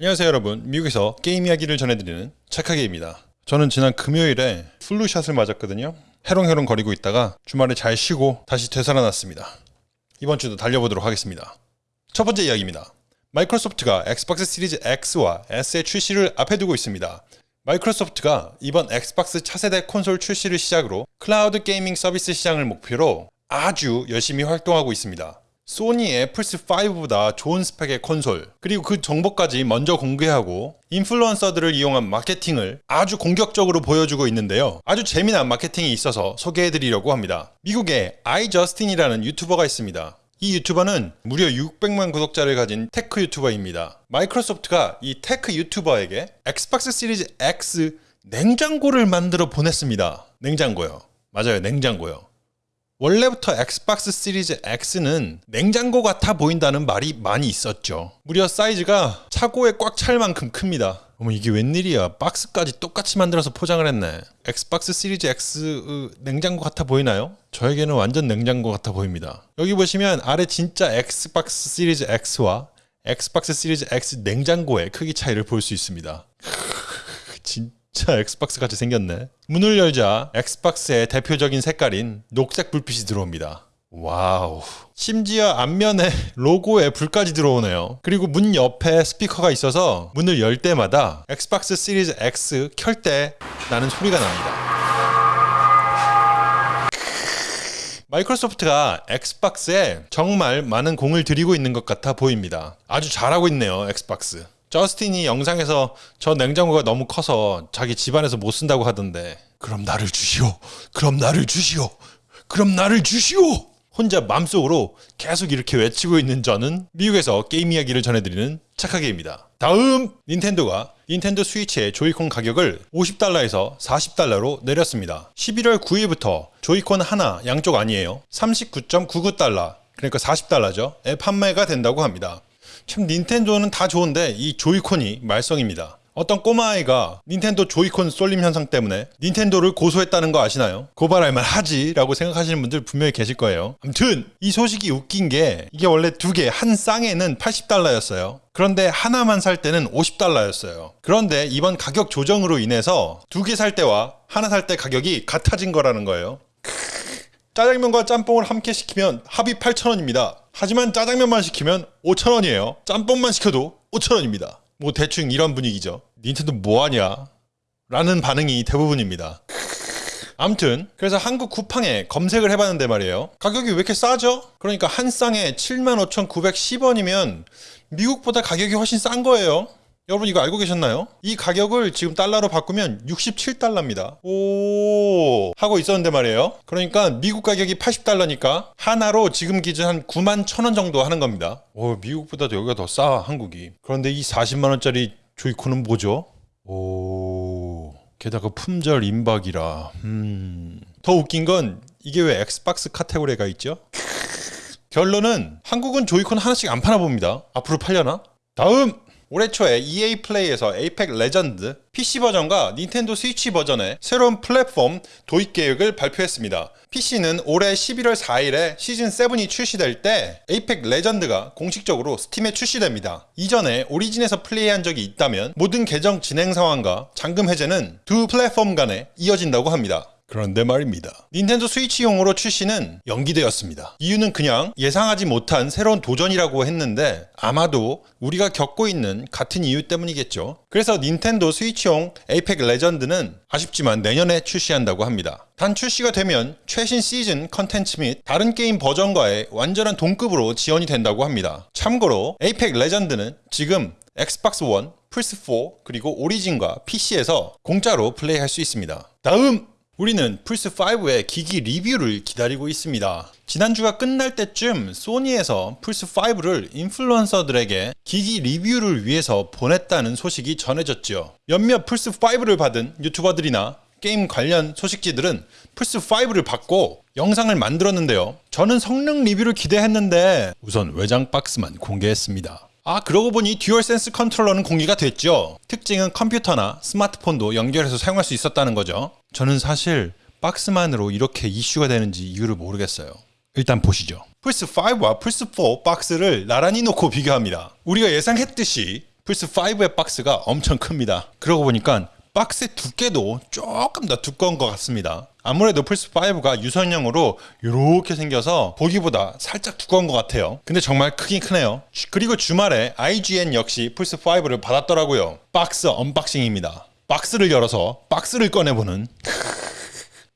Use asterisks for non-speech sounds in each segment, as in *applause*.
안녕하세요 여러분. 미국에서 게임 이야기를 전해드리는 착하게입니다. 저는 지난 금요일에 flu shot을 맞았거든요. 해롱해롱 거리고 있다가 주말에 잘 쉬고 다시 되살아났습니다. 이번 주도 달려보도록 하겠습니다. 첫 번째 이야기입니다. 마이크로소프트가 엑스박스 시리즈 X와 S의 출시를 앞에 두고 있습니다. 마이크로소프트가 이번 엑스박스 차세대 콘솔 출시를 시작으로 cloud gaming 서비스 시장을 목표로 아주 열심히 활동하고 있습니다 소니의 플스5보다 좋은 스펙의 콘솔 그리고 그 정보까지 먼저 공개하고 인플루언서들을 이용한 마케팅을 아주 공격적으로 보여주고 있는데요. 아주 재미난 마케팅이 있어서 소개해드리려고 합니다. 미국에 아이저스틴이라는 유튜버가 있습니다. 이 유튜버는 무려 600만 구독자를 가진 tech 유튜버입니다. 마이크로소프트가 이 tech 유튜버에게 엑스박스 시리즈 X 냉장고를 만들어 보냈습니다. 냉장고요. 맞아요 냉장고요 원래부터 엑스박스 시리즈 X는 냉장고 같아 보인다는 말이 많이 있었죠. 무려 사이즈가 차고에 꽉 찰 만큼 큽니다. 어머 이게 웬일이야 박스까지 똑같이 만들어서 포장을 했네 엑스박스 시리즈 X 으, 냉장고 같아 보이나요? 저에게는 완전 냉장고 같아 보입니다 여기 보시면 아래 진짜 엑스박스 시리즈 X와 엑스박스 시리즈 X 냉장고의 크기 차이를 볼 수 있습니다 *laughs* 진 진짜 엑스박스 같이 생겼네. 문을 열자 엑스박스의 대표적인 색깔인 녹색 불빛이 들어옵니다. 와우. 심지어 앞면에 *laughs* 로고에 불까지 들어오네요. 그리고 문 옆에 스피커가 있어서 문을 열 때마다 엑스박스 시리즈 X 켤 때 나는 소리가 납니다. 마이크로소프트가 엑스박스에 정말 많은 공을 들이고 있는 것 같아 보입니다. 아주 잘하고 있네요, 엑스박스. 저스틴이 영상에서 저 냉장고가 너무 커서 자기 집안에서 못 쓴다고 하던데 그럼 나를 주시오. 그럼 나를 주시오. 그럼 나를 주시오. 혼자 맘속으로 계속 이렇게 외치고 있는 저는 미국에서 게임 이야기를 전해드리는 착하게입니다. 다음 닌텐도가 닌텐도 스위치의 조이콘 가격을 50달러에서 40달러로 내렸습니다. 11월 9일부터 조이콘 하나 양쪽 아니에요. 39.99달러 그러니까 40달러죠. 에 판매가 된다고 합니다 참 닌텐도는 다 좋은데 이 조이콘이 말썽입니다. 어떤 꼬마아이가 닌텐도 조이콘 쏠림 현상 때문에 닌텐도를 고소했다는 거 아시나요? 고발할 만 하지 라고 생각하시는 분들 분명히 계실 거예요. 아무튼 이 소식이 웃긴 게 이게 원래 두 개 한 쌍에는 80달러였어요. 그런데 하나만 살 때는 50달러였어요. 그런데 이번 가격 조정으로 인해서 두 개 살 때와 하나 살 때 가격이 같아진 거라는 거예요. 짜장면과 짬뽕을 함께 시키면 합이 8,000원입니다. 하지만 짜장면만 시키면 5,000원이에요. 짬뽕만 시켜도 5,000원입니다. 뭐 대충 이런 분위기죠. 닌텐도 뭐하냐? 라는 반응이 대부분입니다. 암튼 그래서 한국 쿠팡에 검색을 해봤는데 말이에요. 가격이 왜 이렇게 싸죠? 그러니까 한 쌍에 75,910원이면 미국보다 가격이 훨씬 싼 거예요. 여러분 이거 알고 계셨나요? 이 가격을 지금 달러로 바꾸면 67달러입니다. 오 하고 있었는데 말이에요. 그러니까 미국 가격이 80달러니까 한화로 지금 기준 한 9만 1천원 정도 하는 겁니다. 오 미국보다도 여기가 더 싸 한국이. 그런데 이 40만 원짜리 조이콘은 뭐죠? 오 게다가 품절 임박이라. 음. 더 웃긴 건 이게 왜 엑스박스 카테고리에 있죠? 결론은 한국은 조이콘 하나씩 안 파나 봅니다. 앞으로 팔려나? 다음 올해 초에 EA 플레이에서 에이펙 레전드 PC 버전과 닌텐도 스위치 버전의 새로운 플랫폼 도입 계획을 발표했습니다. PC는 올해 11월 4일에 시즌 7이 출시될 때 에이펙 레전드가 공식적으로 스팀에 출시됩니다. 이전에 오리진에서 플레이한 적이 있다면 모든 계정 진행 상황과 잠금 해제는 두 플랫폼 간에 이어진다고 합니다. 그런데 말입니다. 닌텐도 스위치용으로 출시는 연기되었습니다. 이유는 그냥 예상하지 못한 새로운 도전이라고 했는데 아마도 우리가 겪고 있는 같은 이유 때문이겠죠. 그래서 닌텐도 스위치용 에이펙 레전드는 아쉽지만 내년에 출시한다고 합니다. 단 출시가 되면 최신 시즌 컨텐츠 및 다른 게임 버전과의 완전한 동급으로 지원이 된다고 합니다. 참고로 에이펙 레전드는 지금 엑스박스 1, 플스4 그리고 오리진과 PC에서 공짜로 플레이할 수 있습니다. 다음 우리는 플스5의 기기 리뷰를 기다리고 있습니다. 지난주가 끝날 때쯤 소니에서 플스5를 인플루언서들에게 기기 리뷰를 위해서 보냈다는 소식이 전해졌죠. 몇몇 플스5를 받은 유튜버들이나 게임 관련 소식지들은 플스5를 받고 영상을 만들었는데요. 저는 성능 리뷰를 기대했는데 우선 외장 박스만 공개했습니다. 아 그러고 보니 듀얼센스 컨트롤러는 공개가 됐죠. 특징은 컴퓨터나 스마트폰도 연결해서 사용할 수 있었다는 거죠. 저는 사실 박스만으로 이렇게 이슈가 되는지 이유를 모르겠어요. 일단 보시죠. 플스5와 플스4 박스를 나란히 놓고 비교합니다. 우리가 예상했듯이 플스5의 박스가 엄청 큽니다. 그러고 보니까 박스의 두께도 조금 더 두꺼운 것 같습니다. 아무래도 플스5가 유선형으로 이렇게 생겨서 보기보다 살짝 두꺼운 것 같아요. 근데 정말 크긴 크네요. 그리고 주말에 IGN 역시 플스5를 받았더라고요. 박스 unboxing입니다. 박스를 열어서 박스를 꺼내보는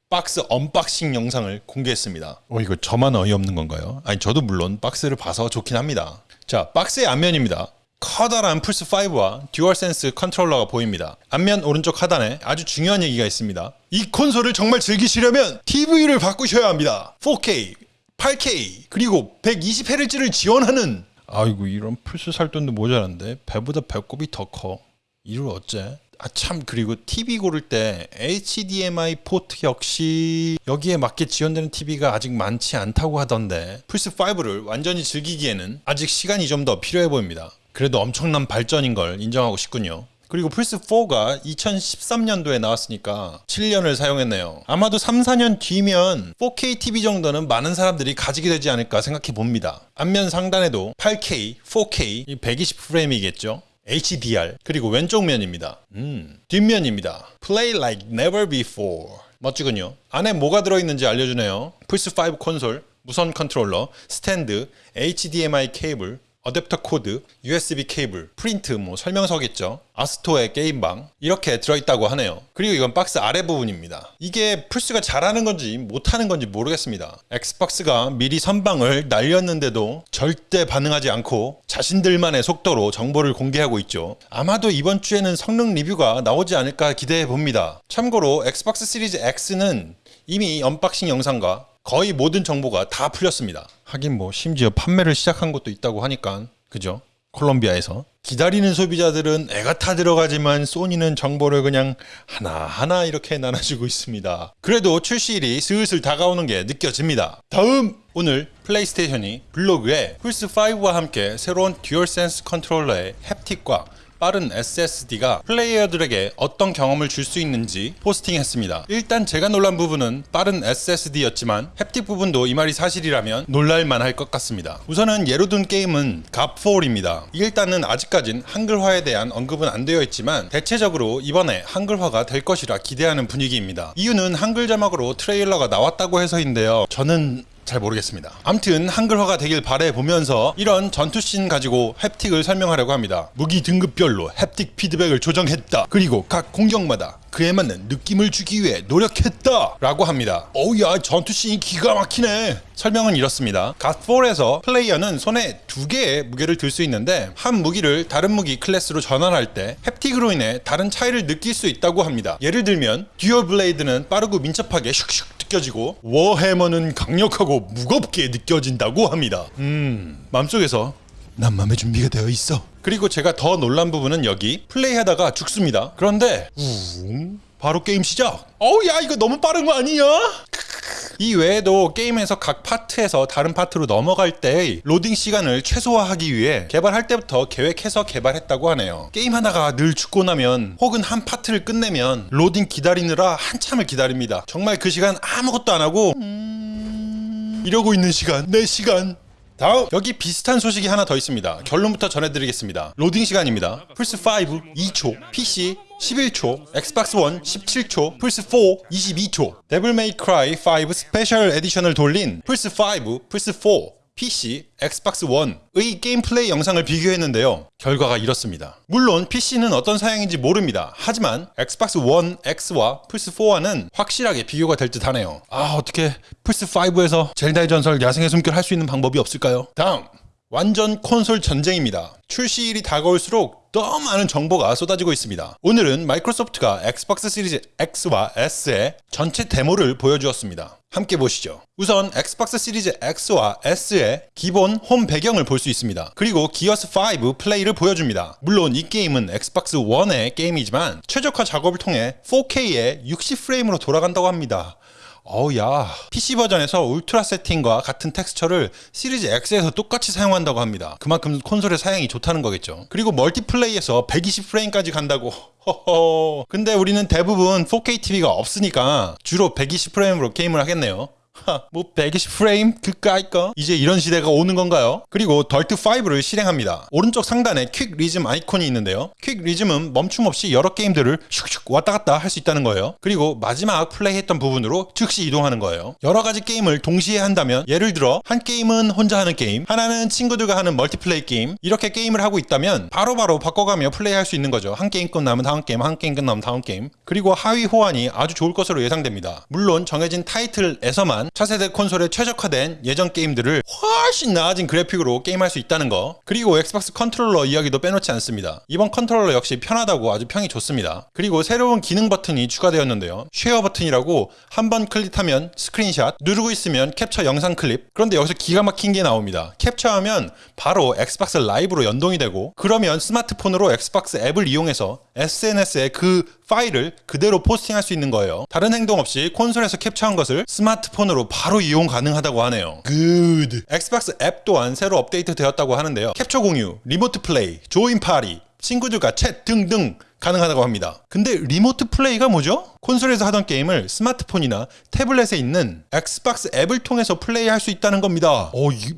박스 unboxing 영상을 공개했습니다. 어 이거 저만 어이없는 건가요? 아니 저도 물론 박스를 봐서 좋긴 합니다. 자 박스의 앞면입니다. 커다란 플스5와 듀얼센스 컨트롤러가 보입니다. 앞면 오른쪽 하단에 아주 중요한 얘기가 있습니다. 이 콘솔을 정말 즐기시려면 TV를 바꾸셔야 합니다. 4K, 8K, 그리고 120Hz를 지원하는 아이고 이런 플스 살 돈도 모자란데 배보다 배꼽이 더 커. 이를 어째? 아 참 그리고 TV 고를 때 HDMI 포트 역시 여기에 맞게 지원되는 TV가 아직 많지 않다고 하던데 플스5를 완전히 즐기기에는 아직 시간이 좀 더 필요해 보입니다. 그래도 엄청난 발전인 걸 인정하고 싶군요. 그리고 플스4가 2013년도에 나왔으니까 7년을 사용했네요. 아마도 3, 4년 뒤면 4K TV 정도는 많은 사람들이 가지게 되지 않을까 생각해 봅니다. 앞면 상단에도 8K, 4K, 120프레임이겠죠. HDR 그리고 왼쪽 면입니다. 음, 뒷면입니다. Play like never before. 멋지군요. 안에 뭐가 들어있는지 알려주네요. 플스5 콘솔, 무선 컨트롤러, 스탠드, HDMI 케이블, 어댑터 코드, USB 케이블, 프린트, 뭐 설명서겠죠. 아스트로의 게임방 이렇게 들어있다고 하네요. 그리고 이건 박스 아래 부분입니다. 이게 플스가 잘하는 건지 못하는 건지 모르겠습니다. 엑스박스가 미리 선방을 날렸는데도 절대 반응하지 않고 자신들만의 속도로 정보를 공개하고 있죠. 아마도 이번 주에는 성능 리뷰가 나오지 않을까 기대해 봅니다. 참고로 엑스박스 시리즈 X는 이미 unboxing 영상과 거의 모든 정보가 다 풀렸습니다. 하긴 뭐 심지어 판매를 시작한 것도 있다고 하니까 그죠? 콜롬비아에서 기다리는 소비자들은 애가 타 들어가지만 소니는 정보를 그냥 하나하나 이렇게 나눠주고 있습니다. 그래도 출시일이 슬슬 다가오는 게 느껴집니다. 다음 오늘 플레이스테이션이 블로그에 플스5와 함께 새로운 듀얼센스 컨트롤러의 haptic과 빠른 SSD가 플레이어들에게 어떤 경험을 줄 수 있는지 포스팅했습니다. 일단 제가 놀란 부분은 빠른 SSD였지만 햅틱 부분도 이 말이 사실이라면 놀랄만 할 것 같습니다. 우선은 예로 든 게임은 갑4입니다. 일단은 아직까진 한글화에 대한 언급은 안 되어 있지만 대체적으로 이번에 한글화가 될 것이라 기대하는 분위기입니다. 이유는 한글 자막으로 트레일러가 나왔다고 해서인데요. 저는 잘 모르겠습니다. 암튼 한글화가 되길 바래 보면서 이런 전투씬 가지고 햅틱을 설명하려고 합니다. 무기 등급별로 햅틱 피드백을 조정했다. 그리고 각 공격마다 그에 맞는 느낌을 주기 위해 노력했다 라고 합니다 어우야 전투씬이 기가 막히네 설명은 이렇습니다 갓4에서 플레이어는 손에 두 개의 무기를 들 수 있는데 한 무기를 다른 무기 클래스로 전환할 때 haptic으로 인해 다른 차이를 느낄 수 있다고 합니다 예를 들면 dual blade는 빠르고 민첩하게 슉슉 느껴지고 워해머는 강력하고 무겁게 느껴진다고 합니다 음 맘속에서 난 마음의 준비가 되어 있어. 그리고 제가 더 놀란 부분은 여기 플레이하다가 죽습니다. 그런데 웅 바로 게임 시작. 어우 야 이거 너무 빠른 거 아니냐? 이 외에도 게임에서 각 파트에서 다른 파트로 넘어갈 때 로딩 시간을 최소화하기 위해 개발할 때부터 계획해서 개발했다고 하네요. 게임 하나가 늘 죽고 나면 혹은 한 파트를 끝내면 로딩 기다리느라 한참을 기다립니다. 정말 그 시간 아무것도 안 하고 음... 이러고 있는 시간 내 시간 다음 여기 비슷한 소식이 하나 더 있습니다. 결론부터 전해드리겠습니다. 로딩 시간입니다. 플스5 2초, PC 11초, 엑스박스 1 17초, 플스4 22초, 데블 메이 크라이 5 스페셜 에디션을 돌린 플스5, 플스4 PC, 엑스박스 1의 게임 플레이 영상을 비교했는데요. 결과가 이렇습니다. 물론 PC는 어떤 사양인지 모릅니다. 하지만 엑스박스 1 X와 플스4와는 확실하게 비교가 될 듯 하네요. 아, 어떻게 플스5에서 젤다의 전설 야생의 숨결 할 수 있는 방법이 없을까요? 다음! 완전 콘솔 전쟁입니다. 출시일이 다가올수록 더 많은 정보가 쏟아지고 있습니다. 오늘은 마이크로소프트가 엑스박스 시리즈 X와 S의 전체 데모를 보여주었습니다. 함께 보시죠. 우선 엑스박스 시리즈 X와 S의 기본 홈 배경을 볼 수 있습니다. 그리고 기어스 5 플레이를 보여줍니다. 물론 이 게임은 엑스박스 1의 게임이지만 최적화 작업을 통해 4K에 60프레임으로 돌아간다고 합니다. 어우야. PC 버전에서 울트라 세팅과 같은 텍스처를 시리즈 X에서 똑같이 사용한다고 합니다. 그만큼 콘솔의 사양이 좋다는 거겠죠. 그리고 멀티플레이에서 120프레임까지 간다고. *laughs* 허허. 근데 우리는 대부분 4K TV가 없으니까 주로 120프레임으로 게임을 하겠네요 하, 뭐 120프레임 그까이까 이제 이런 시대가 오는 건가요? 그리고 더트5를 실행합니다. 오른쪽 상단에 quick resume 아이콘이 있는데요. quick resume은 멈춤 없이 여러 게임들을 슉슉 왔다 갔다 할 수 있다는 거예요. 그리고 마지막 플레이했던 부분으로 즉시 이동하는 거예요. 여러 가지 게임을 동시에 한다면 예를 들어 한 게임은 혼자 하는 게임, 하나는 친구들과 하는 멀티플레이 게임 이렇게 게임을 하고 있다면 바로바로 바꿔가며 플레이할 수 있는 거죠. 한 게임 끝나면 다음 게임, 한 게임 끝나면 다음 게임. 그리고 하위 호환이 아주 좋을 것으로 예상됩니다. 물론 정해진 타이틀에서만 차세대 콘솔에 최적화된 예전 게임들을 훨씬 나아진 그래픽으로 게임할 수 있다는 거. 그리고 엑스박스 컨트롤러 이야기도 빼놓지 않습니다. 이번 컨트롤러 역시 편하다고 아주 평이 좋습니다. 그리고 새로운 기능 버튼이 추가되었는데요. share 버튼이라고 한 번 클릭하면 스크린샷, 누르고 있으면 캡처 영상 클립. 그런데 여기서 기가 막힌 게 나옵니다. 캡처하면 바로 엑스박스 라이브로 연동이 되고 그러면 스마트폰으로 엑스박스 앱을 이용해서 SNS에 그 파일을 그대로 포스팅할 수 있는 거예요. 다른 행동 없이 콘솔에서 캡처한 것을 스마트폰으로 바로 이용 가능하다고 하네요. Good. 엑스박스 앱 또한 새로 업데이트 되었다고 하는데요. 캡처 공유, remote play, join party, 친구들과 챗 등등 가능하다고 합니다. 근데 remote play가 뭐죠? 콘솔에서 하던 게임을 스마트폰이나 태블릿에 있는 엑스박스 앱을 통해서 플레이할 수 있다는 겁니다. 어, 이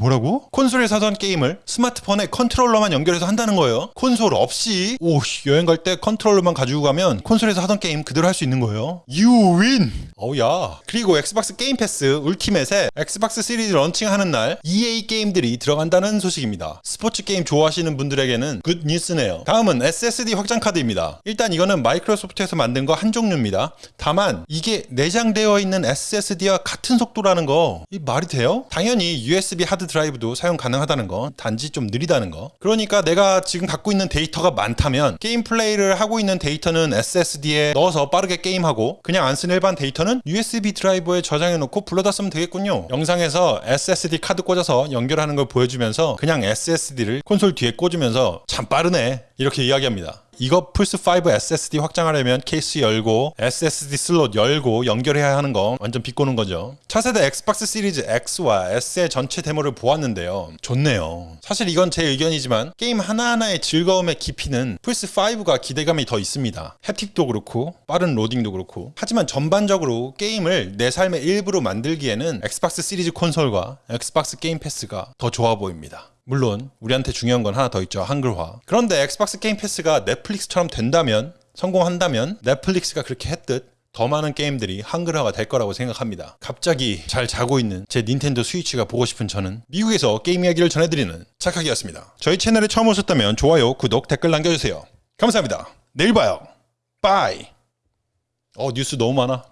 뭐라고? 콘솔에서 하던 게임을 스마트폰에 컨트롤러만 연결해서 한다는 거예요. 콘솔 없이 오 씨, 여행 갈 때 컨트롤러만 가지고 가면 콘솔에서 하던 게임 그대로 할 수 있는 거예요. Win. 어우야. 그리고 엑스박스 게임 패스 Ultimate에 엑스박스 시리즈 런칭하는 날 EA 게임들이 들어간다는 소식입니다. 스포츠 게임 좋아하시는 분들에게는 good news네요. 다음은 SSD 확장 카드입니다. 일단 이거는 마이크로소프트에서 만든 거 한 종류입니다. 다만 이게 내장되어 있는 SSD와 같은 속도라는 거 이 말이 돼요? 당연히 USB 하드 드라이브도 사용 가능하다는 거 단지 좀 느리다는 거. 그러니까 내가 지금 갖고 있는 데이터가 많다면 게임 플레이를 하고 있는 데이터는 SSD에 넣어서 빠르게 게임하고 그냥 안 쓰는 일반 데이터는 USB 드라이버에 저장해 놓고 불러다 쓰면 되겠군요. 영상에서 SSD 카드 꽂아서 연결하는 걸 보여주면서 그냥 SSD를 콘솔 뒤에 꽂으면서 참 빠르네. 이렇게 이야기합니다 이거 플스5 SSD 확장하려면 케이스 열고 SSD 슬롯 열고 연결해야 하는 거 완전 비꼬는 거죠. 차세대 엑스박스 시리즈 X와 S의 전체 데모를 보았는데요. 좋네요. 사실 이건 제 의견이지만 게임 하나하나의 즐거움의 깊이는 플스5가 기대감이 더 있습니다. haptic도 그렇고 빠른 로딩도 그렇고 하지만 전반적으로 게임을 내 삶의 일부로 만들기에는 엑스박스 시리즈 콘솔과 엑스박스 게임 패스가 더 좋아 보입니다. 물론 우리한테 중요한 건 하나 더 있죠. 한글화. 그런데 엑스박스 게임 패스가 넷플릭스처럼 된다면 성공한다면 넷플릭스가 그렇게 했듯 더 많은 게임들이 한글화가 될 거라고 생각합니다. 갑자기 잘 자고 있는 제 닌텐도 스위치가 보고 싶은 저는 미국에서 게임 이야기를 전해드리는 착하기였습니다. 저희 채널에 처음 오셨다면 좋아요 구독 댓글 남겨주세요. 감사합니다. 내일 봐요. 빠이. 어 뉴스 너무 많아